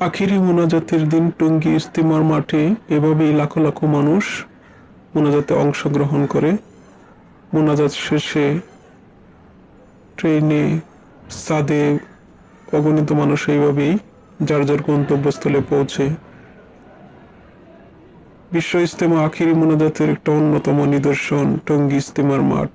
আখিরি মোনাজাতের দিন টঙ্গী ইস্তিমার মাঠে এভাবেই লাখো লাখো মানুষ মোনাজাতে অংশগ্রহণ করে। মোনাজাত শেষে ট্রেনে সাদে অগণিত মানুষ এইভাবেই যার যার গন্তব্যস্থলে পৌঁছে। বিশ্ব ইস্তেমা আখিরি মোনাজাতের একটা অন্যতম নিদর্শন টঙ্গী ইস্তেমার মাঠ।